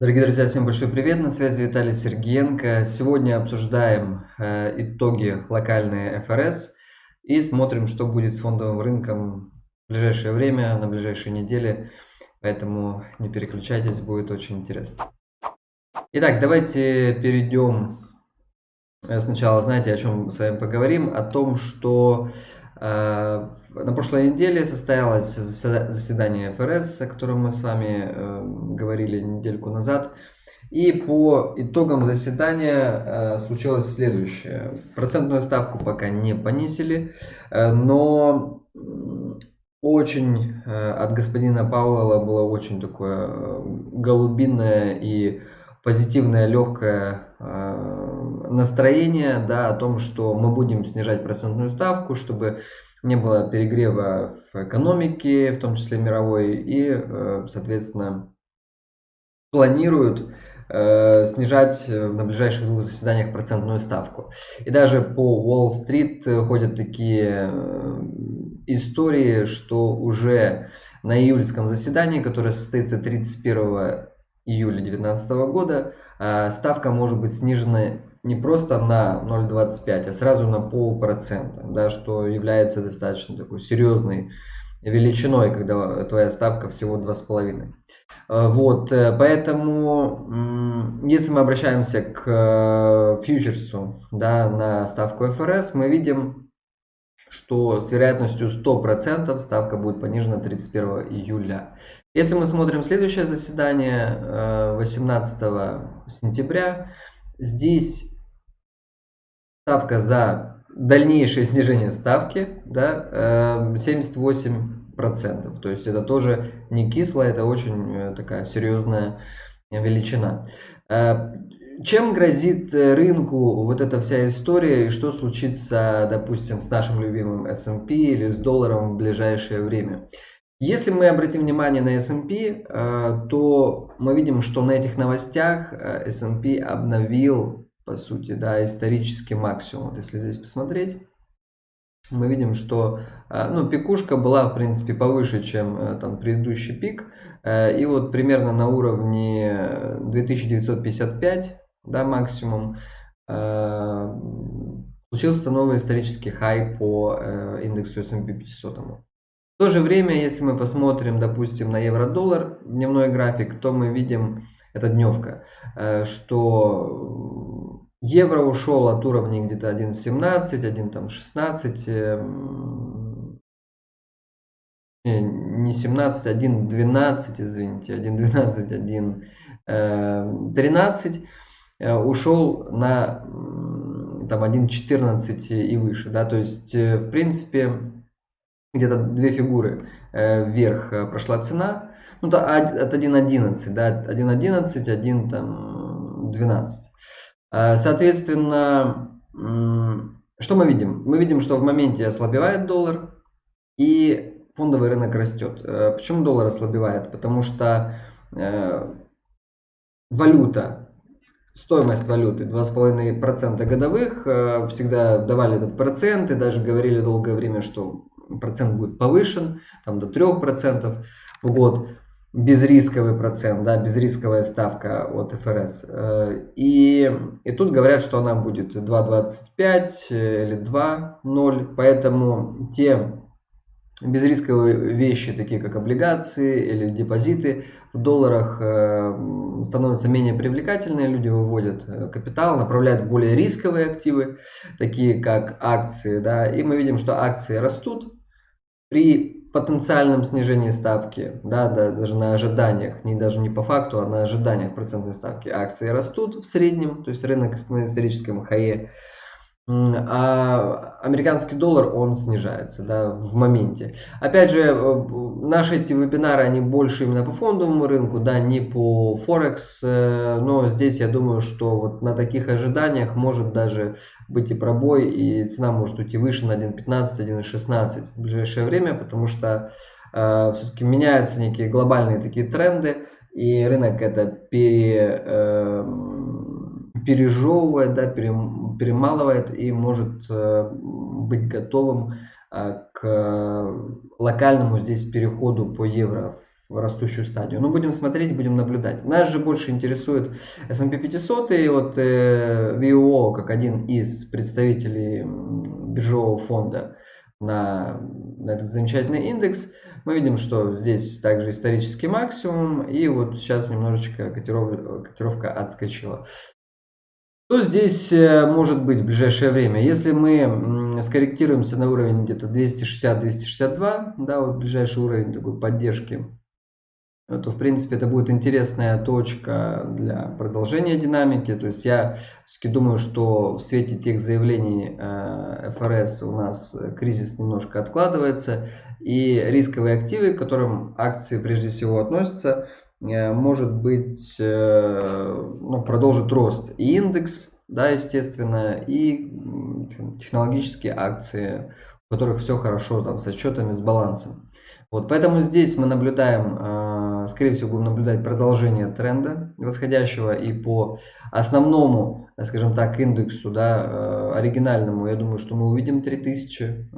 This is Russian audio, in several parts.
Дорогие друзья, всем большой привет, на связи Виталий Сергеенко. Сегодня обсуждаем э, итоги локальной ФРС и смотрим, что будет с фондовым рынком в ближайшее время, на ближайшие недели. Поэтому не переключайтесь, будет очень интересно. Итак, давайте перейдем э, сначала, знаете, о чем с вами поговорим, о том, что на прошлой неделе состоялось заседание ФРС, о котором мы с вами э, говорили недельку назад. И по итогам заседания э, случилось следующее. Процентную ставку пока не понизили, э, но очень от господина Пауэлла было очень такое голубиное и позитивное легкое настроение да, о том, что мы будем снижать процентную ставку, чтобы не было перегрева в экономике, в том числе мировой, и, э, соответственно, планируют э, снижать э, на ближайших двух заседаниях процентную ставку. И даже по Уолл-стрит ходят такие истории, что уже на июльском заседании, которое состоится 31 июля 2019 года, ставка может быть снижена не просто на 0,25, а сразу на полпроцента, да, что является достаточно такой серьезной величиной, когда твоя ставка всего 2,5. Э, вот, э, поэтому, если мы обращаемся к э, фьючерсу да, на ставку ФРС, мы видим, что с вероятностью 100% ставка будет понижена 31 июля. Если мы смотрим следующее заседание 18 сентября, Здесь ставка за дальнейшее снижение ставки да, 78%. Эм, То есть это тоже не кисло, это очень э, такая серьезная величина. Э, чем грозит рынку вот эта вся история и что случится, допустим, с нашим любимым S&P или с долларом в ближайшее время? Если мы обратим внимание на S&P, э, то мы видим, что на этих новостях э, S&P обновил, по сути, да, исторический максимум. Вот если здесь посмотреть, мы видим, что э, ну, пикушка была, в принципе, повыше, чем там предыдущий пик. И вот примерно на уровне 2955, да, максимум, случился новый исторический хай по индексу S&P 500. В то же время, если мы посмотрим, допустим, на евро-доллар дневной график, то мы видим, это дневка, э, что евро ушел от уровней где-то 1.17, 1.16, не 17, 1.12, извините, 1.12, 1.13, э, ушел на там 1.14 и выше, да, то есть, э, в принципе, где-то две фигуры э, вверх э, прошла цена. Ну, да, от 1.11, да, 1.11, 1 там 12. Э, соответственно, что мы видим? Мы видим, что в моменте ослабевает доллар и фондовый рынок растет. Почему доллар ослабевает? Потому что валюта, стоимость валюты 2,5% годовых, всегда давали этот процент и даже говорили долгое время, что процент будет повышен, там до 3% в год, безрисковый процент, да, безрисковая ставка от ФРС. Э, и, и тут говорят, что она будет 2,25 или 2,0, поэтому те безрисковые вещи, такие как облигации или депозиты в долларах э, становятся менее привлекательные, люди выводят э, капитал, направляют в более рисковые активы, такие как акции, да, и мы видим, что акции растут, при потенциальном снижении ставки, да, да, даже на ожиданиях, не даже не по факту, а на ожиданиях процентной ставки акции растут в среднем, то есть рынок на историческом хае а американский доллар, он снижается да, в моменте. Опять же, э, наши эти вебинары, они больше именно по фондовому рынку, да, не по Форекс, э, но здесь я думаю, что вот на таких ожиданиях может даже быть и пробой, и цена может уйти выше на 1.15, 1.16 в ближайшее время, потому что э, все-таки меняются некие глобальные такие тренды, и рынок это пере... Э, пережевывает, да, перемалывает и может э, быть готовым э, к локальному здесь переходу по евро в растущую стадию. Но будем смотреть, будем наблюдать. Нас же больше интересует S&P 500 и вот э, VIO как один из представителей биржевого фонда на, на этот замечательный индекс. Мы видим, что здесь также исторический максимум и вот сейчас немножечко котировка отскочила. Что здесь э, может быть в ближайшее время? Если мы скорректируемся на уровень где-то 260-262, да, вот ближайший уровень такой поддержки, то в принципе это будет интересная точка для продолжения динамики. То есть я все-таки думаю, что в свете тех заявлений э, ФРС у нас кризис немножко откладывается. И рисковые активы, к которым акции прежде всего относятся, Э, может быть, э, ну, продолжит рост и индекс, да, естественно, и технологические акции, у которых все хорошо там с отчетами, с балансом. Вот, поэтому здесь мы наблюдаем, э, скорее всего, будем наблюдать продолжение тренда восходящего и по основному, скажем так, индексу, да, оригинальному, я думаю, что мы увидим 3000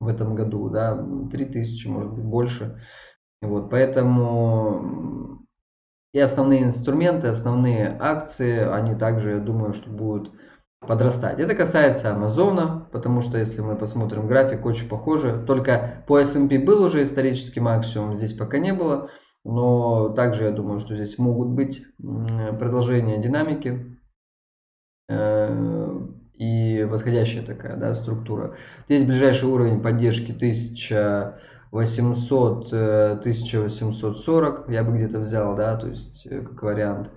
в этом году, да, 3000, может быть, больше. Вот, поэтому и основные инструменты, основные акции, они также, я думаю, что будут подрастать. Это касается Амазона, потому что если мы посмотрим график, очень похоже. Только по S&P был уже исторический максимум, здесь пока не было. Но также я думаю, что здесь могут быть продолжения динамики э, и восходящая такая да, структура. Здесь ближайший уровень поддержки 1000 800, 1840 э, я бы где-то взял, да, то есть э, как вариант.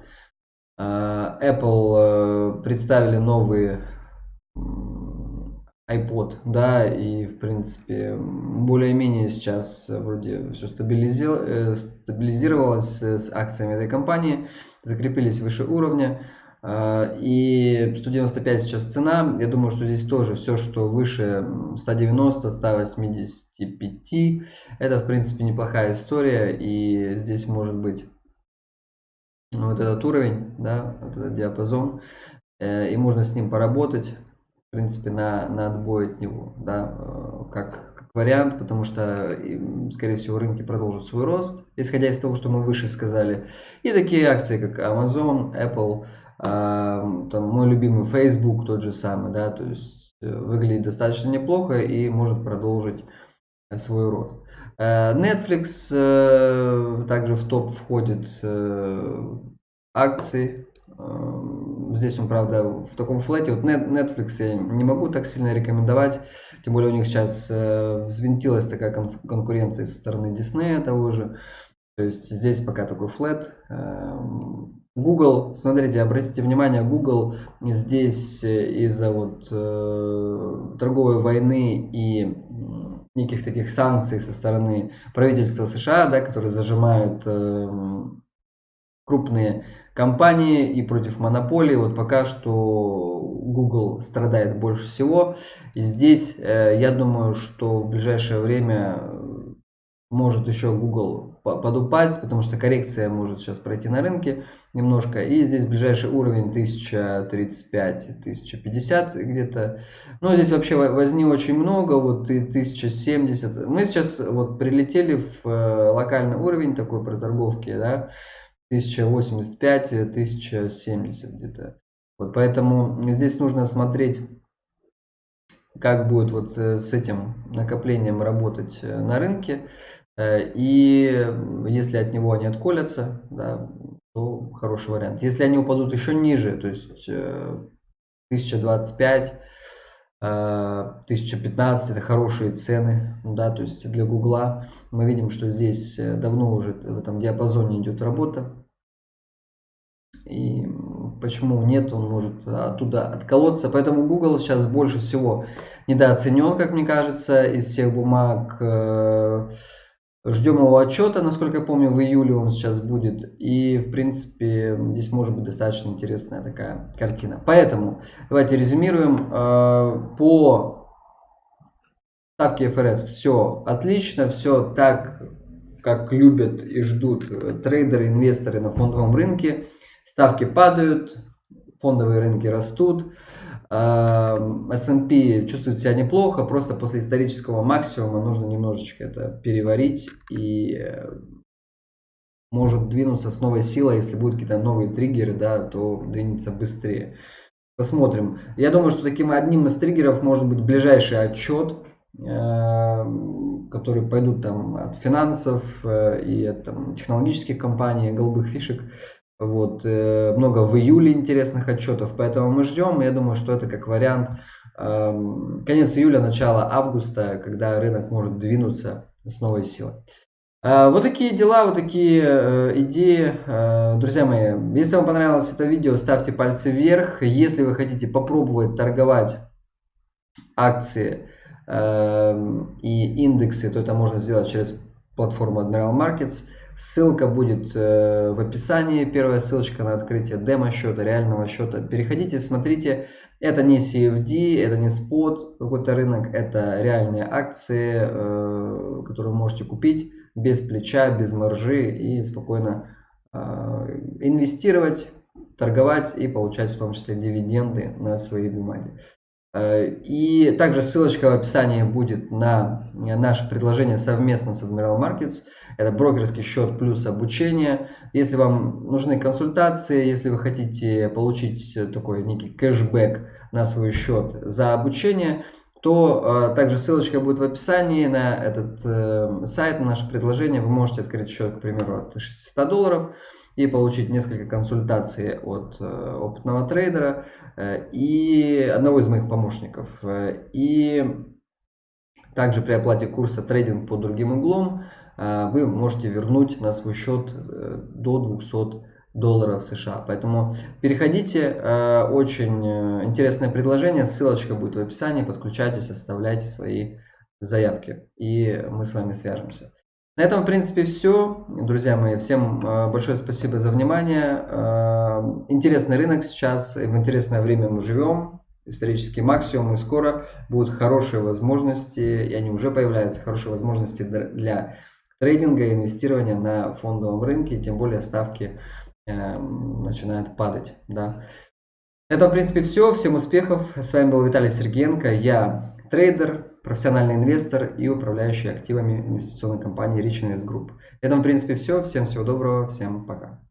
А, Apple э, представили новый iPod, да, и в принципе более-менее сейчас вроде все стабилизировалось с акциями этой компании, закрепились выше уровня. А, и 195 сейчас цена. Я думаю, что здесь тоже все, что выше 190, 185, это в принципе неплохая история. И здесь может быть вот этот уровень, да, вот этот диапазон. Э, и можно с ним поработать, в принципе, на, на отбой от него, да, э, как, как вариант, потому что, скорее всего, рынки продолжат свой рост, исходя из того, что мы выше сказали. И такие акции, как Amazon, Apple, там, мой любимый Facebook тот же самый, да, то есть э, выглядит достаточно неплохо и может продолжить э, свой рост. Э, Netflix также в топ входит акции. Здесь он, правда, в таком флете. Вот Netflix я не могу так сильно рекомендовать. Тем более у них сейчас взвинтилась такая конкуренция со стороны Disney того же. То есть здесь пока такой флет. Google, смотрите, обратите внимание, Google здесь э, из-за вот э, торговой войны и неких таких санкций со стороны правительства США, да, которые зажимают э, крупные компании и против монополии. Вот пока что Google страдает больше всего. И здесь э, я думаю, что в ближайшее время может еще Google подупасть, потому что коррекция может сейчас пройти на рынке немножко. И здесь ближайший уровень 1035-1050 где-то. Но здесь вообще возни очень много, вот и 1070. Мы сейчас вот прилетели в э, локальный уровень такой проторговки, да, 1085-1070 где-то. Вот поэтому здесь нужно смотреть как будет вот э, с этим накоплением работать э, на рынке. И если от него они отколятся, да, то хороший вариант. Если они упадут еще ниже, то есть 1025, э, 1015 э, это хорошие цены, да, то есть для Гугла мы видим, что здесь давно уже в этом диапазоне идет работа. И почему нет, он может оттуда отколоться. Поэтому Google сейчас больше всего недооценен, как мне кажется, из всех бумаг. Ждем его отчета, насколько я помню, в июле он сейчас будет. И, в принципе, здесь может быть достаточно интересная такая картина. Поэтому, давайте резюмируем. Э, по ставке ФРС все отлично, все так, как любят и ждут трейдеры, инвесторы на фондовом рынке. Ставки падают, фондовые рынки растут. S&P чувствует себя неплохо, просто после исторического максимума нужно немножечко это переварить и э, может двинуться с новой силой, если будут какие-то новые триггеры, да, то двинется быстрее. Посмотрим. Я думаю, что таким одним из триггеров может быть ближайший отчет, э, которые пойдут там от финансов э, и от там, технологических компаний, голубых фишек. Вот, э, много в июле интересных отчетов, поэтому мы ждем. Я думаю, что это как вариант эм, конец июля, начало августа, когда рынок может двинуться с новой силой. Э, вот такие дела, вот такие э, идеи. Друзья мои, если вам понравилось это видео, ставьте пальцы вверх. Если вы хотите попробовать торговать акции и индексы, то это можно сделать через платформу Admiral Markets. Ссылка будет в описании. Первая ссылочка на открытие демо-счета, реального счета. Переходите, смотрите. Это не CFD, это не спот какой-то рынок, это реальные акции, которые вы можете купить без плеча, без маржи и спокойно э, инвестировать, торговать и получать в том числе дивиденды на свои бумаги. Э, и также ссылочка в описании будет на наше предложение совместно с Admiral Markets. Это брокерский счет плюс обучение. Если вам нужны консультации, если вы хотите получить такой некий кэшбэк на свой счет за обучение, то э, также ссылочка будет в описании на этот э, сайт, на наше предложение. Вы можете открыть счет, к примеру, от 600 долларов и получить несколько консультаций от э, опытного трейдера и одного из моих помощников. И также при оплате курса трейдинг под другим углом вы можете вернуть на свой счет до 200 долларов США. Поэтому переходите, э, очень э, интересное предложение, ссылочка будет в описании, подключайтесь, оставляйте свои заявки и мы с вами свяжемся. На этом, в принципе, все. Друзья мои, всем э, большое спасибо за внимание. Интересный рынок сейчас, в интересное время мы живем. Исторический максимум, и скоро будут хорошие возможности, и они уже появляются, хорошие возможности для трейдинга и инвестирования на фондовом рынке, тем более ставки Эм, начинает падать. Да. Это, в принципе, все. Всем успехов. С вами был Виталий Сергеенко. Я трейдер, профессиональный инвестор и управляющий активами инвестиционной компании Rich Invest Group. Это, в принципе, все. Всем всего доброго. Всем пока.